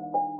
you